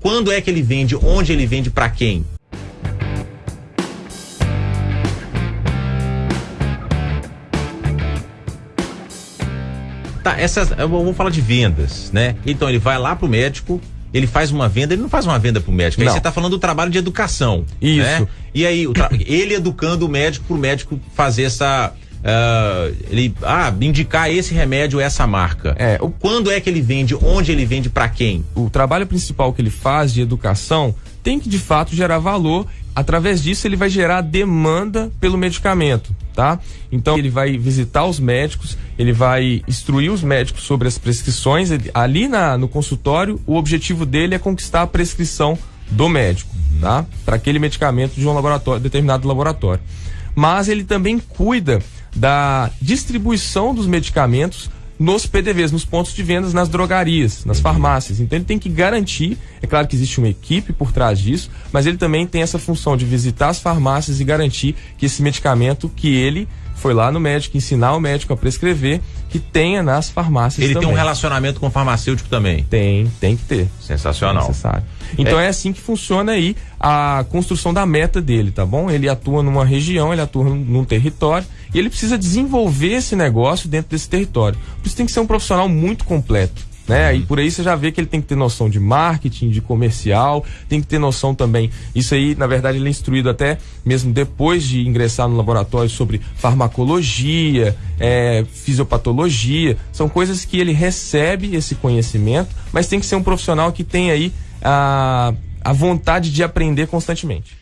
Quando é que ele vende? Onde ele vende? Para quem? Tá, essas, eu vou falar de vendas, né? Então ele vai lá pro médico, ele faz uma venda, ele não faz uma venda pro médico. Aí Não. você tá falando do trabalho de educação. Isso. Né? E aí, ele educando o médico pro médico fazer essa. Ah, ele ah, indicar esse remédio, essa marca. É, o- Quando é que ele vende? Onde ele vende? Para quem? o trabalho principal que ele faz de educação tem que de fato gerar valor. Através disso, ele vai gerar demanda pelo medicamento, tá? Então, ele vai visitar os médicos, ele vai instruir os médicos sobre as prescrições. Ele- ali na, no consultório, o objetivo dele é conquistar a prescrição do médico, tá? Para aquele medicamento de um laboratório, determinado laboratório. Mas ele também cuida da distribuição dos medicamentos nos PDVs, nos pontos de vendas, nas drogarias, nas farmácias. Então ele tem que garantir, é claro que existe uma equipe por trás disso, mas ele também tem essa função de visitar as farmácias e garantir que esse medicamento que ele foi lá no médico ensinar o médico a prescrever, que tenha nas farmácias Ele também. tem um relacionamento com o farmacêutico também. Tem, tem que ter. Sensacional. Necessário. Então é. assim que funciona aí a construção da meta dele, tá bom? Ele atua numa região, ele atua num território e ele precisa desenvolver esse negócio dentro desse território. Por isso tem que ser um profissional muito completo. Né? E por aí você já vê que ele tem que ter noção de marketing, de comercial, tem que ter noção também. Isso aí, na verdade, ele é instruído até mesmo depois de ingressar no laboratório sobre farmacologia, é, fisiopatologia. São coisas que ele recebe esse conhecimento, mas tem que ser um profissional que tem aí a, a vontade de aprender constantemente.